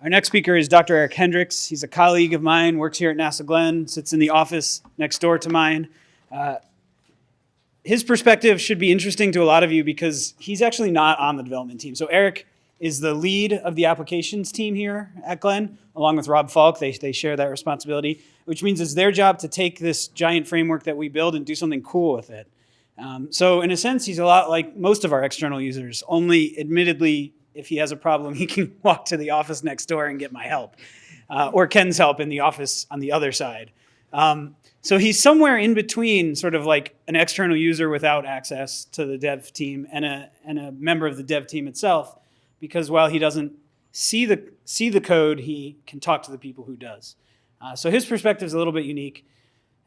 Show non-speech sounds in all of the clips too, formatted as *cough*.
Our next speaker is Dr. Eric Hendricks. He's a colleague of mine, works here at NASA Glenn, sits in the office next door to mine. Uh, his perspective should be interesting to a lot of you because he's actually not on the development team. So Eric is the lead of the applications team here at Glenn, along with Rob Falck. They, they share that responsibility, which means it's their job to take this giant framework that we build and do something cool with it. Um, so in a sense, he's a lot like most of our external users, only admittedly if he has a problem, *laughs* he can walk to the office next door and get my help, uh, or Ken's help in the office on the other side. Um, so he's somewhere in between sort of like an external user without access to the dev team and a, and a member of the dev team itself, because while he doesn't see the, see the code, he can talk to the people who does. Uh, so his perspective is a little bit unique.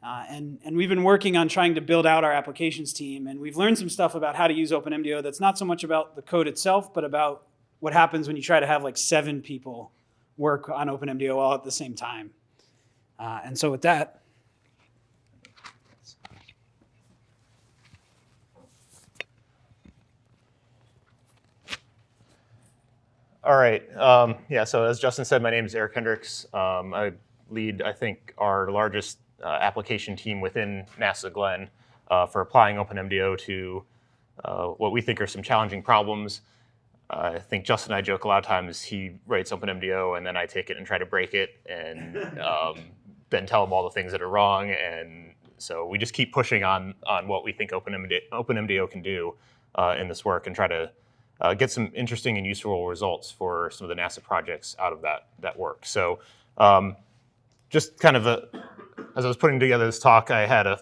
Uh, and, and we've been working on trying to build out our applications team, and we've learned some stuff about how to use OpenMDAO that's not so much about the code itself, but about what happens when you try to have like seven people work on OpenMDAO all at the same time. Uh, and so with that, All right. Um, yeah, so as Justin said, my name is Eric Hendricks. Um, I lead, I think, our largest uh, application team within NASA Glenn uh, for applying OpenMDAO to uh, what we think are some challenging problems. I think Justin and I joke a lot of times he writes OpenMDAO and then I take it and try to break it and *laughs* um, then tell him all the things that are wrong. And so we just keep pushing on, on what we think OpenMDAO, OpenMDAO can do uh, in this work and try to uh, get some interesting and useful results for some of the NASA projects out of that, that work. So um, just kind of a, as I was putting together this talk, I had a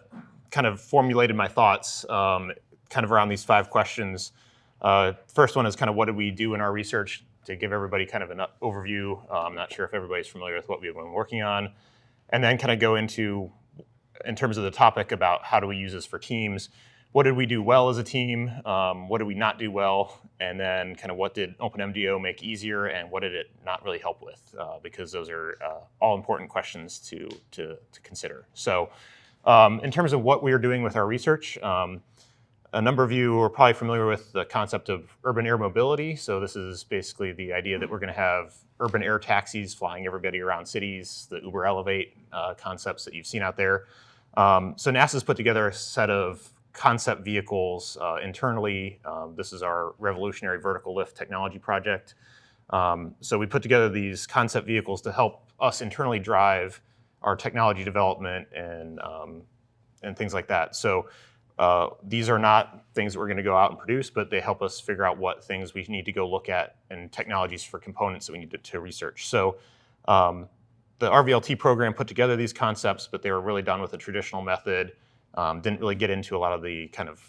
kind of formulated my thoughts um, kind of around these five questions uh, first one is kind of what did we do in our research to give everybody kind of an overview. Uh, I'm not sure if everybody's familiar with what we've been working on. And then kind of go into, in terms of the topic about how do we use this for teams, what did we do well as a team? Um, what did we not do well? And then kind of what did OpenMDAO make easier and what did it not really help with? Uh, because those are uh, all important questions to, to, to consider. So um, in terms of what we are doing with our research, um, a number of you are probably familiar with the concept of urban air mobility. So this is basically the idea that we're going to have urban air taxis flying everybody around cities, the Uber Elevate uh, concepts that you've seen out there. Um, so NASA's put together a set of concept vehicles uh, internally. Um, this is our revolutionary vertical lift technology project. Um, so we put together these concept vehicles to help us internally drive our technology development and, um, and things like that. So uh, these are not things that we're going to go out and produce, but they help us figure out what things we need to go look at and technologies for components that we need to, to research. So um, the RVLT program put together these concepts, but they were really done with a traditional method. Um, didn't really get into a lot of the kind of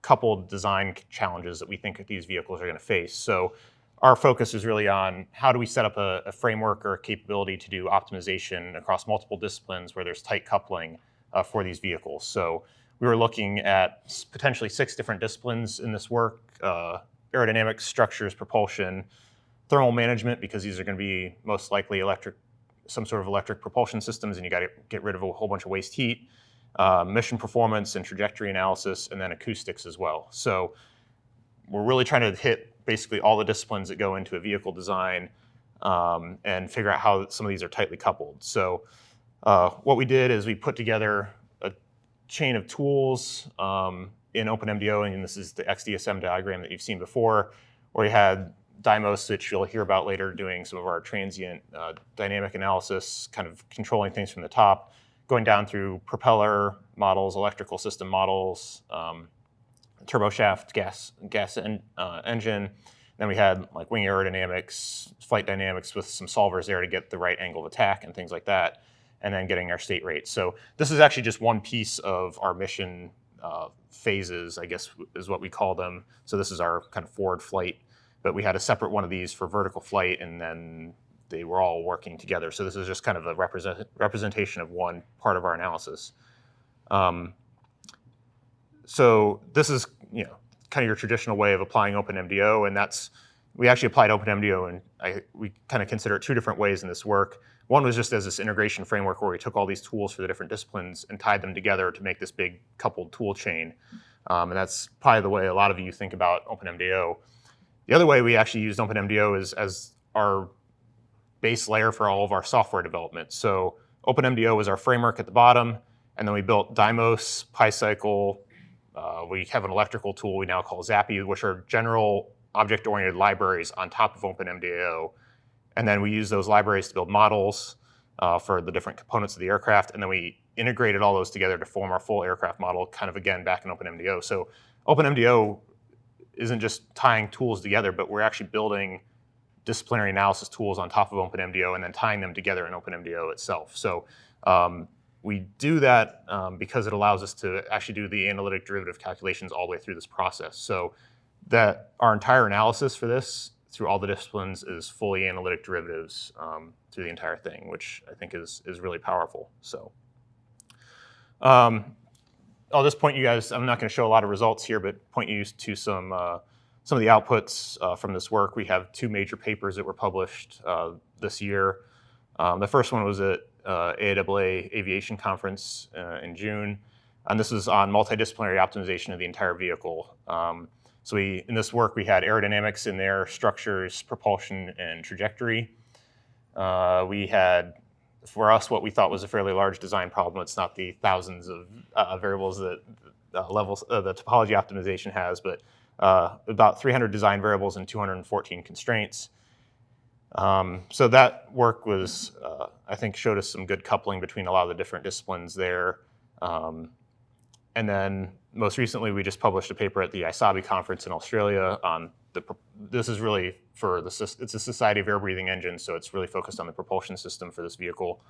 coupled design challenges that we think these vehicles are going to face. So our focus is really on how do we set up a, a framework or a capability to do optimization across multiple disciplines where there's tight coupling uh, for these vehicles. So we were looking at potentially six different disciplines in this work, uh, aerodynamics, structures, propulsion, thermal management, because these are going to be most likely electric, some sort of electric propulsion systems, and you got to get rid of a whole bunch of waste heat, uh, mission performance and trajectory analysis, and then acoustics as well. So we're really trying to hit basically all the disciplines that go into a vehicle design um, and figure out how some of these are tightly coupled. So uh, what we did is we put together chain of tools um, in OpenMDAO, and this is the XDSM diagram that you've seen before, where you had Dymos, which you'll hear about later, doing some of our transient uh, dynamic analysis, kind of controlling things from the top, going down through propeller models, electrical system models, um, turboshaft gas, gas en uh, engine. Then we had like wing aerodynamics, flight dynamics with some solvers there to get the right angle of attack and things like that and then getting our state rates. So this is actually just one piece of our mission uh, phases, I guess is what we call them. So this is our kind of forward flight, but we had a separate one of these for vertical flight and then they were all working together. So this is just kind of a represent, representation of one part of our analysis. Um, so this is, you know, kind of your traditional way of applying OpenMDAO, and that's, we actually applied OpenMDAO and I, we kind of consider it two different ways in this work. One was just as this integration framework where we took all these tools for the different disciplines and tied them together to make this big coupled tool chain. Um, and that's probably the way a lot of you think about OpenMDAO. The other way we actually used OpenMDAO is as our base layer for all of our software development. So OpenMDAO was our framework at the bottom, and then we built Dymos, PyCycle. Uh, we have an electrical tool we now call Zappy, which are general object-oriented libraries on top of OpenMDAO. And then we use those libraries to build models uh, for the different components of the aircraft, and then we integrated all those together to form our full aircraft model, kind of again back in OpenMDAO. So OpenMDAO isn't just tying tools together, but we're actually building disciplinary analysis tools on top of OpenMDAO and then tying them together in OpenMDAO itself. So um, we do that um, because it allows us to actually do the analytic derivative calculations all the way through this process. So that our entire analysis for this through all the disciplines is fully analytic derivatives um, through the entire thing, which I think is, is really powerful. So um, I'll just point you guys, I'm not going to show a lot of results here, but point you to some, uh, some of the outputs uh, from this work. We have two major papers that were published uh, this year. Um, the first one was at uh, AIAA Aviation Conference uh, in June, and this was on multidisciplinary optimization of the entire vehicle. Um, so we, in this work, we had aerodynamics in there, structures, propulsion, and trajectory. Uh, we had, for us, what we thought was a fairly large design problem. It's not the thousands of uh, variables that uh, levels the topology optimization has, but uh, about 300 design variables and 214 constraints. Um, so that work was, uh, I think, showed us some good coupling between a lot of the different disciplines there. Um, and then most recently, we just published a paper at the ISABE conference in Australia on the, this is really for the, it's a Society of Air Breathing Engines, so it's really focused on the propulsion system for this vehicle.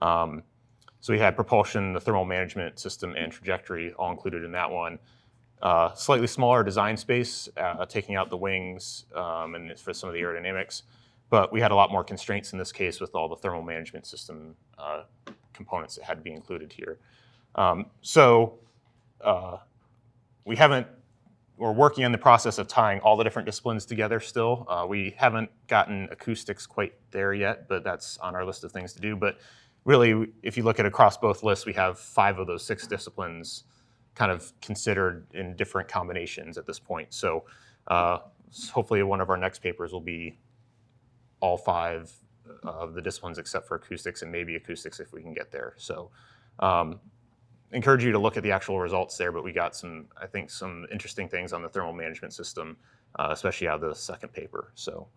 Um, so we had propulsion, the thermal management system, and trajectory all included in that one. Uh, slightly smaller design space, uh, taking out the wings um, and for some of the aerodynamics. But we had a lot more constraints in this case with all the thermal management system uh, components that had to be included here. Um, so uh, we haven't, we're working on the process of tying all the different disciplines together still. Uh, we haven't gotten acoustics quite there yet, but that's on our list of things to do. But really, if you look at across both lists, we have five of those six disciplines kind of considered in different combinations at this point. So uh, hopefully one of our next papers will be all five of the disciplines except for acoustics and maybe acoustics if we can get there. So um, encourage you to look at the actual results there, but we got some, I think, some interesting things on the thermal management system, uh, especially out of the second paper. So,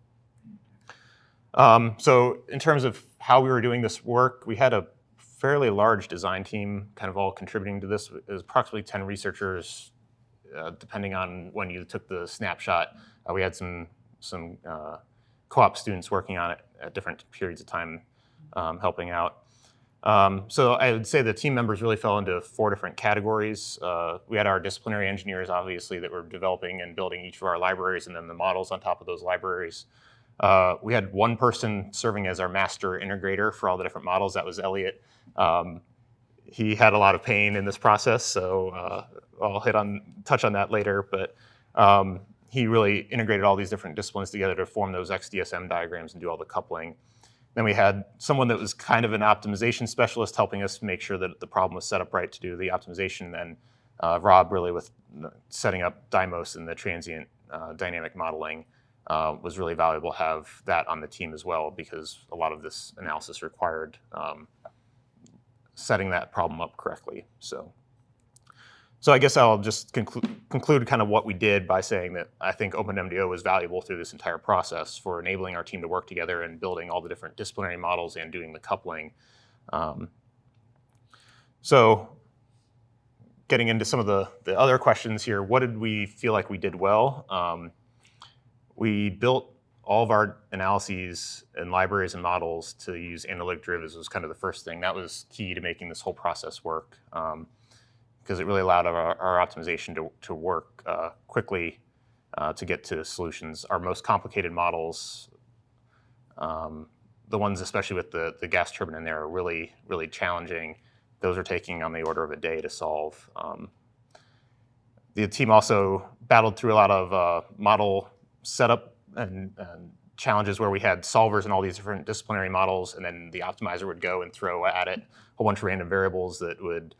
um, so in terms of how we were doing this work, we had a fairly large design team kind of all contributing to this. It was approximately 10 researchers, uh, depending on when you took the snapshot. Uh, we had some, some uh, co-op students working on it at different periods of time, um, helping out. Um, so I would say the team members really fell into four different categories. Uh, we had our disciplinary engineers, obviously, that were developing and building each of our libraries and then the models on top of those libraries. Uh, we had one person serving as our master integrator for all the different models. That was Elliot. Um, he had a lot of pain in this process, so uh, I'll hit on touch on that later. But um, he really integrated all these different disciplines together to form those XDSM diagrams and do all the coupling. Then we had someone that was kind of an optimization specialist helping us make sure that the problem was set up right to do the optimization. Then uh, Rob really with setting up Dymos and the transient uh, dynamic modeling uh, was really valuable to have that on the team as well because a lot of this analysis required um, setting that problem up correctly. So. So I guess I'll just conclu conclude kind of what we did by saying that I think OpenMDAO was valuable through this entire process for enabling our team to work together and building all the different disciplinary models and doing the coupling. Um, so getting into some of the, the other questions here, what did we feel like we did well? Um, we built all of our analyses and libraries and models to use analytic derivatives was kind of the first thing. That was key to making this whole process work. Um, because it really allowed our, our optimization to, to work uh, quickly uh, to get to solutions. Our most complicated models, um, the ones especially with the, the gas turbine in there are really, really challenging. Those are taking on the order of a day to solve. Um, the team also battled through a lot of uh, model setup and, and challenges where we had solvers and all these different disciplinary models, and then the optimizer would go and throw at it a whole bunch of random variables that would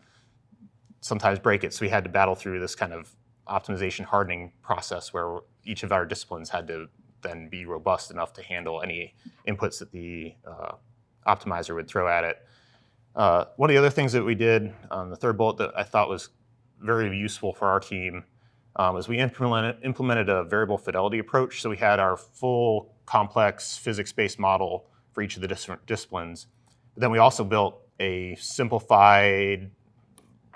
sometimes break it. So we had to battle through this kind of optimization hardening process where each of our disciplines had to then be robust enough to handle any inputs that the uh, optimizer would throw at it. Uh, one of the other things that we did on the third bullet that I thought was very useful for our team um, is we implemented, implemented a variable fidelity approach. So we had our full complex physics-based model for each of the different disciplines. But then we also built a simplified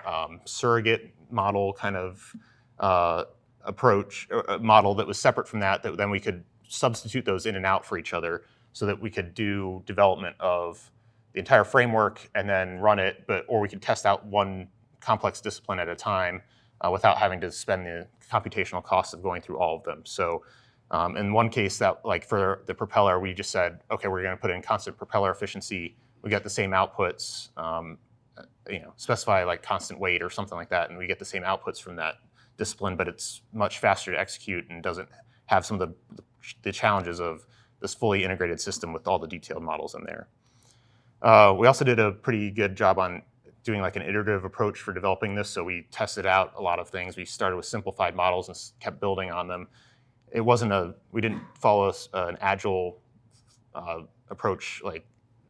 um, surrogate model kind of uh, approach a model that was separate from that that then we could substitute those in and out for each other so that we could do development of the entire framework and then run it but or we could test out one complex discipline at a time uh, without having to spend the computational costs of going through all of them. So um, in one case that like for the propeller we just said okay we're going to put in constant propeller efficiency. We get the same outputs um, you know, specify like constant weight or something like that, and we get the same outputs from that discipline, but it's much faster to execute and doesn't have some of the, the challenges of this fully integrated system with all the detailed models in there. Uh, we also did a pretty good job on doing like an iterative approach for developing this. So we tested out a lot of things. We started with simplified models and kept building on them. It wasn't a, we didn't follow a, an agile uh, approach like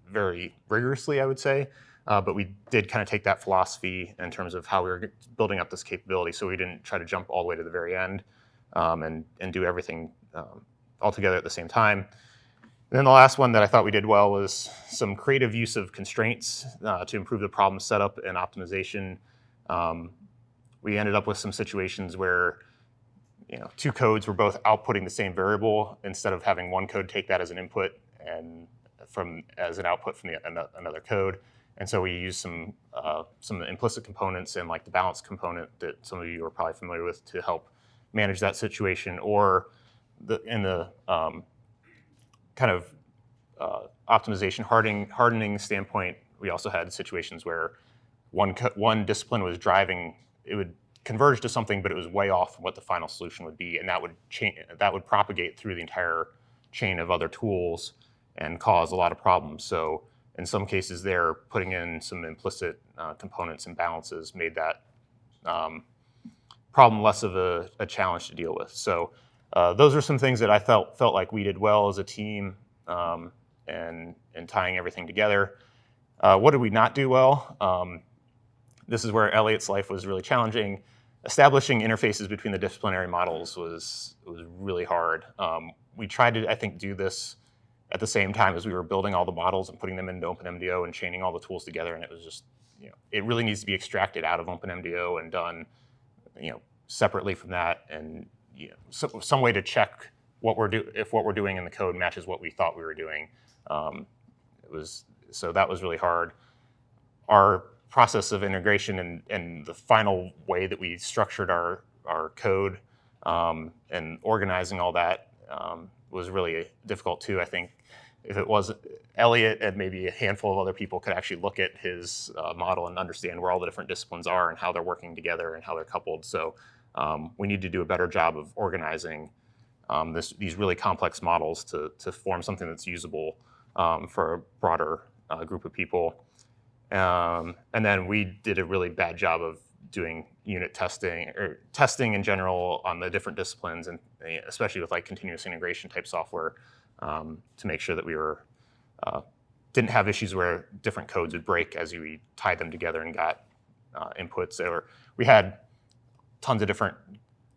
very rigorously, I would say. Uh, but we did kind of take that philosophy in terms of how we were building up this capability. So we didn't try to jump all the way to the very end um, and, and do everything um, all together at the same time. And then the last one that I thought we did well was some creative use of constraints uh, to improve the problem setup and optimization. Um, we ended up with some situations where you know, two codes were both outputting the same variable instead of having one code take that as an input and from as an output from the, another code. And so we use some uh, some implicit components and like the balance component that some of you are probably familiar with to help manage that situation. Or the, in the um, kind of uh, optimization hardening hardening standpoint, we also had situations where one one discipline was driving it would converge to something, but it was way off what the final solution would be, and that would that would propagate through the entire chain of other tools and cause a lot of problems. So in some cases there, putting in some implicit uh, components and balances made that um, problem less of a, a, challenge to deal with. So uh, those are some things that I felt felt like we did well as a team um, and, and tying everything together. Uh, what did we not do well? Um, this is where Elliot's life was really challenging. Establishing interfaces between the disciplinary models was, was really hard. Um, we tried to, I think, do this at the same time as we were building all the models and putting them into OpenMDAO and chaining all the tools together. And it was just, you know, it really needs to be extracted out of OpenMDAO and done, you know, separately from that. And you know, so, some way to check what we're do if what we're doing in the code matches what we thought we were doing. Um, it was so that was really hard. Our process of integration and, and the final way that we structured our our code um, and organizing all that um, was really difficult too. I think if it was Elliot and maybe a handful of other people could actually look at his uh, model and understand where all the different disciplines are and how they're working together and how they're coupled. So um, we need to do a better job of organizing um, this, these really complex models to, to form something that's usable um, for a broader uh, group of people. Um, and then we did a really bad job of doing unit testing or testing in general on the different disciplines and especially with like continuous integration type software um, to make sure that we were uh, didn't have issues where different codes would break as we tied them together and got uh, inputs. Or we had tons of different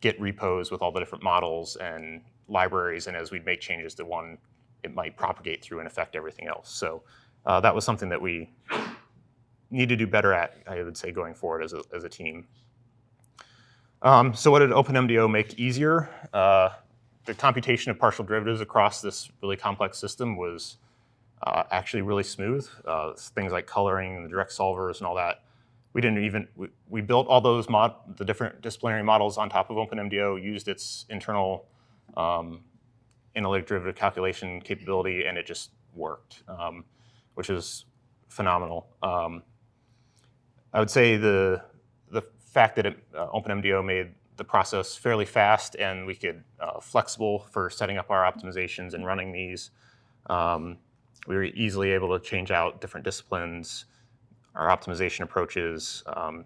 Git repos with all the different models and libraries, and as we'd make changes to one, it might propagate through and affect everything else. So uh, that was something that we need to do better at, I would say, going forward as a, as a team. Um, so what did OpenMDAO make easier? Uh, the computation of partial derivatives across this really complex system was uh, actually really smooth. Uh, things like coloring, the direct solvers, and all that. We didn't even we, we built all those mod the different disciplinary models on top of OpenMDAO, used its internal um, analytic derivative calculation capability, and it just worked, um, which is phenomenal. Um, I would say the the fact that it, uh, OpenMDAO made the process fairly fast and we could uh, flexible for setting up our optimizations and running these. Um, we were easily able to change out different disciplines, our optimization approaches, um,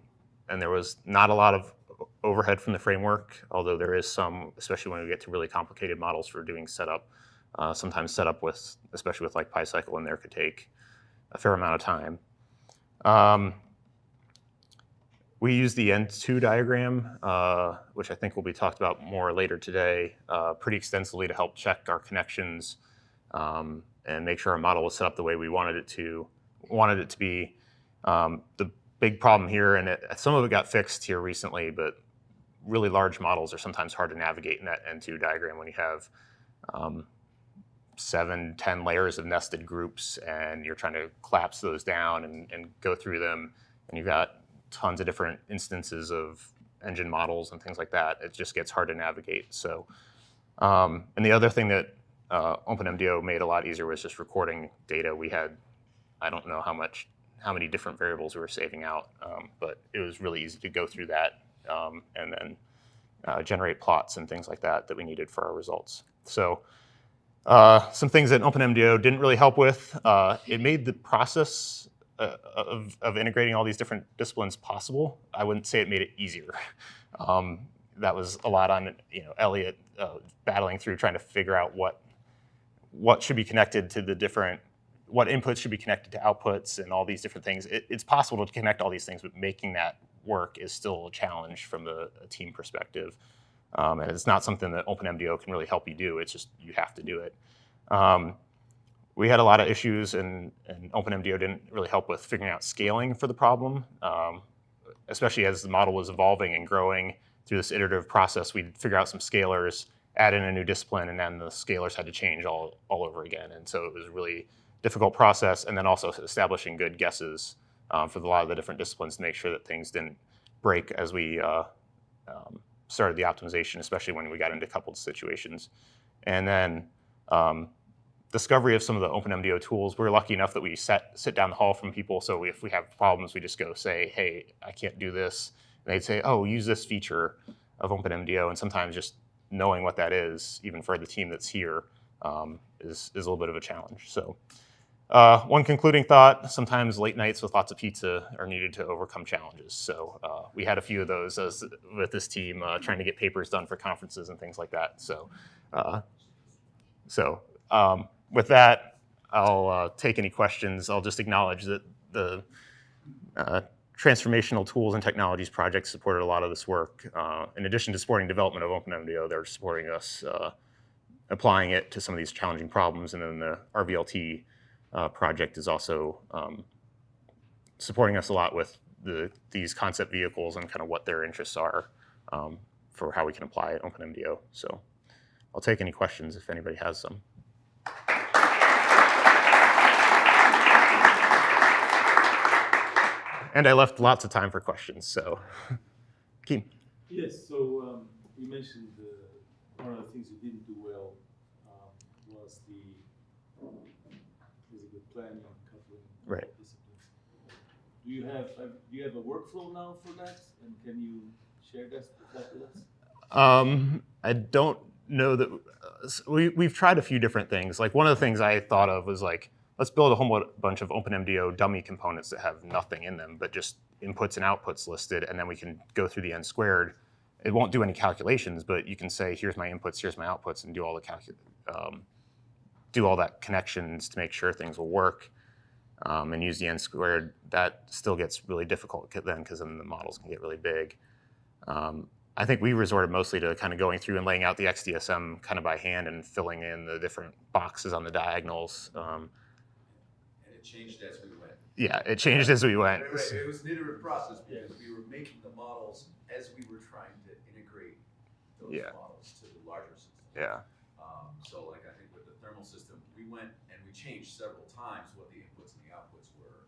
and there was not a lot of overhead from the framework, although there is some, especially when we get to really complicated models for doing setup. Uh, sometimes setup with, especially with like PyCycle in there, could take a fair amount of time. Um, we use the N2 diagram, uh, which I think will be talked about more later today, uh, pretty extensively to help check our connections um, and make sure our model was set up the way we wanted it to wanted it to be. Um, the big problem here, and it, some of it got fixed here recently, but really large models are sometimes hard to navigate in that N2 diagram when you have um, seven, ten layers of nested groups, and you're trying to collapse those down and, and go through them, and you've got tons of different instances of engine models and things like that. It just gets hard to navigate. So, um, and the other thing that uh, OpenMDAO made a lot easier was just recording data. We had, I don't know how much, how many different variables we were saving out, um, but it was really easy to go through that um, and then uh, generate plots and things like that that we needed for our results. So. Uh, some things that OpenMDAO didn't really help with. Uh, it made the process uh, of, of integrating all these different disciplines possible. I wouldn't say it made it easier. Um, that was a lot on you know Elliot uh, battling through trying to figure out what what should be connected to the different what inputs should be connected to outputs and all these different things. It, it's possible to connect all these things, but making that work is still a challenge from the a team perspective. Um, and it's not something that OpenMDAO can really help you do. It's just you have to do it. Um, we had a lot of issues, and, and OpenMDAO didn't really help with figuring out scaling for the problem, um, especially as the model was evolving and growing through this iterative process. We'd figure out some scalars, add in a new discipline, and then the scalars had to change all, all over again. And so it was a really difficult process, and then also establishing good guesses um, for a lot of the different disciplines to make sure that things didn't break as we uh, um, started the optimization, especially when we got into coupled situations. And then um, discovery of some of the OpenMDAO tools. We're lucky enough that we set, sit down the hall from people. So if we have problems, we just go say, hey, I can't do this. And they'd say, oh, use this feature of OpenMDAO. And sometimes just knowing what that is, even for the team that's here, um, is, is a little bit of a challenge. So uh, one concluding thought, sometimes late nights with lots of pizza are needed to overcome challenges. So uh, we had a few of those as, with this team uh, trying to get papers done for conferences and things like that. So, uh, so um, with that, I'll uh, take any questions. I'll just acknowledge that the uh, Transformational Tools and Technologies Project supported a lot of this work. Uh, in addition to supporting development of OpenMDAO, they're supporting us uh, applying it to some of these challenging problems. And then the RVLT uh, project is also um, supporting us a lot with the, these concept vehicles and kind of what their interests are um, for how we can apply OpenMDAO. So I'll take any questions if anybody has some. And I left lots of time for questions, so. *laughs* Keem. Yes, so um, you mentioned uh, one of the things you didn't do well um, was the the planning and coupling Right. disciplines. Do you have uh, do you have a workflow now for that, and can you share that, that with us? Um, I don't know that uh, we we've tried a few different things. Like one of the things I thought of was like let's build a whole bunch of OpenMDAO dummy components that have nothing in them, but just inputs and outputs listed, and then we can go through the n squared. It won't do any calculations, but you can say here's my inputs, here's my outputs, and do all the calcu- um, do all that connections to make sure things will work. Um, and use the n squared. That still gets really difficult then because then the models can get really big. Um, I think we resorted mostly to kind of going through and laying out the XDSM kind of by hand and filling in the different boxes on the diagonals. Um, it changed as we went. yeah, it changed as we went. It was- it was an iterative process because we were making the models as we were trying to integrate those Yeah. models to the larger system. Yeah, Um, so like I think with the thermal system, we went and we changed several times what the inputs and the outputs were.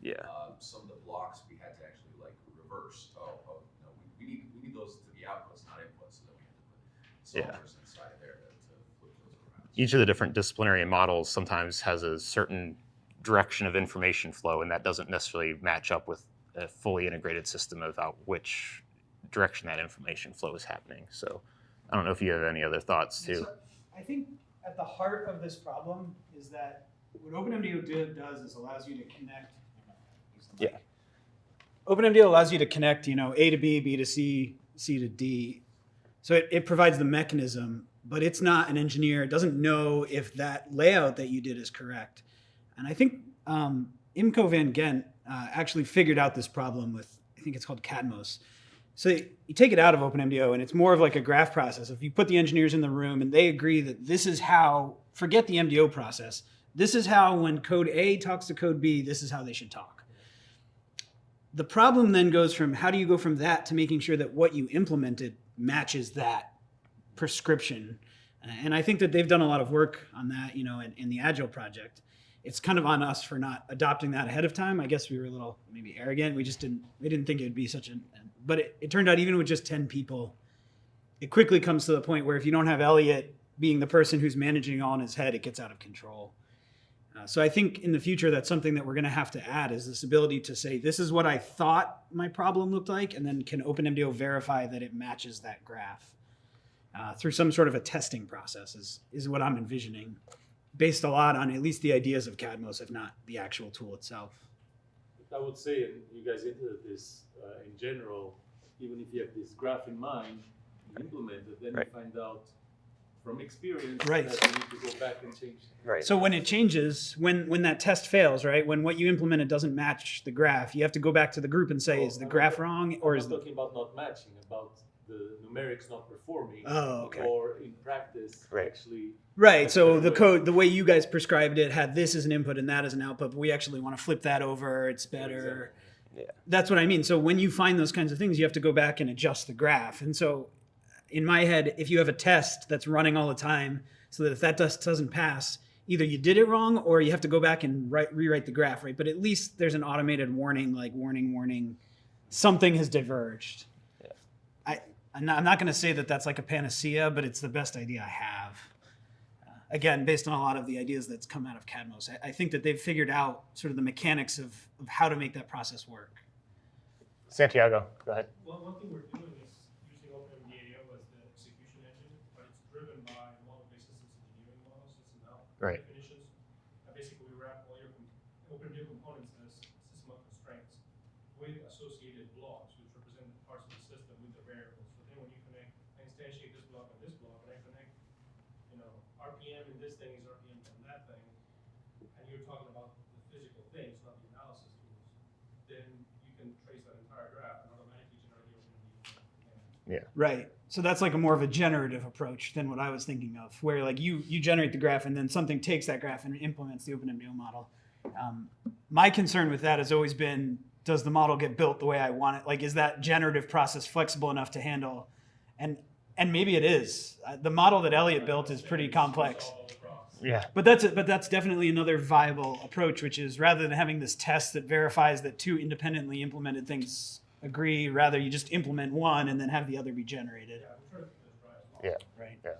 yeah, Um, some of the blocks we had to actually like reverse. Oh, oh, no, we, we need, we need those to be outputs, not inputs. So then we had to put Yeah. solvers inside of there to, to flip those around. each of the different disciplinary models sometimes has a certain direction of information flow, and that doesn't necessarily match up with a fully integrated system about which direction that information flow is happening. So I don't know if you have any other thoughts too. So, I think at the heart of this problem is that what OpenMDAO do- does is allows you to connect. Yeah. OpenMDAO allows you to connect, you know, A to B, B to C, C to D. So it, it provides the mechanism, but it's not an engineer. It doesn't know if that layout that you did is correct. And I think um, Imco Van Gent uh, actually figured out this problem with, I think it's called KADMOS. So you take it out of OpenMDAO and it's more of like a graph process. If you put the engineers in the room and they agree that this is how, forget the MDO process, this is how when code A talks to code B, this is how they should talk. The problem then goes from how do you go from that to making sure that what you implemented matches that prescription? And I think that they've done a lot of work on that, you know, in, in the Agile project. It's kind of on us for not adopting that ahead of time. I guess we were a little maybe arrogant. We just didn't we didn't think it would be such an but it, it turned out even with just 10 people, it quickly comes to the point where if you don't have Elliot being the person who's managing all in his head, it gets out of control. Uh, so I think in the future, that's something that we're going to have to add is this ability to say, this is what I thought my problem looked like, and then can OpenMDAO verify that it matches that graph uh, through some sort of a testing process is, is what I'm envisioning, based a lot on at least the ideas of KADMOS, if not the actual tool itself. I would say, and you guys hinted at this, uh, in general, even if you have this graph in mind, you implement it, then Right. you find out from experience Right. that you need to go back and change. Right. So when it changes, when when that test fails, right? When what you implemented doesn't match the graph, you have to go back to the group and say, Oh, is the I'm graph not- wrong I'm or not is the talking about not matching, about the numerics not performing. Oh, okay. Or in practice, Right. actually. right? So the the way- code, the way you guys prescribed it, had this as an input and that as an output. But we actually want to flip that over. It's better. Yeah. That's what I mean. So when you find those kinds of things, you have to go back and adjust the graph. And so, in my head, if you have a test that's running all the time, so that if that test doesn't pass, either you did it wrong or you have to go back and write, rewrite the graph, right? But at least there's an automated warning, like warning, warning, something has diverged. Yeah. I, I'm not, I'm not going to say that that's like a panacea, but it's the best idea I have. Uh, again, based on a lot of the ideas that's come out of KADMOS, I, I think that they've figured out sort of the mechanics of, of how to make that process work. Santiago, go ahead. One, one thing we're doing is using OpenMDAO as the execution engine, but it's driven by model-based systems engineering models, SysML Right. definitions. And basically, we wrap all your com- OpenMDAO components as system of constraints with associated blocks, which represent parts of the system with the variables. So then when you connect, I instantiate this block and this block, and I connect, you know, RPM in this thing is RPM from that thing, and you're talking about the physical things, not the analysis tools, then you can trace that entire graph and automatically generate the OpenMDAO. Right. So that's like a more of a generative approach than what I was thinking of, where like you you generate the graph and then something takes that graph and implements the OpenMDAO model. Um, my concern with that has always been: Does the model get built the way I want it? Like, is that generative process flexible enough to handle? And and maybe it is. Uh, the model that Elliot built is pretty complex. Yeah. But that's but that's definitely another viable approach, which is rather than having this test that verifies that two independently implemented things agree, rather you just implement one and then have the other be generated. Yeah, we're trying to keep this dry as well. Yeah. Right. Yeah.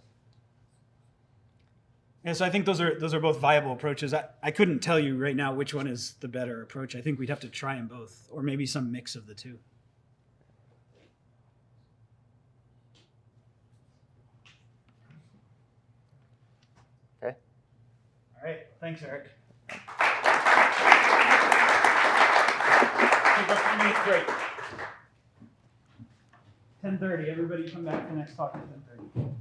And so I think those are those are both viable approaches. I, I couldn't tell you right now which one is the better approach. I think we'd have to try them both, or maybe some mix of the two. Okay. All right. Thanks, Eric. Ten thirty. Everybody come back for the next talk at ten thirty.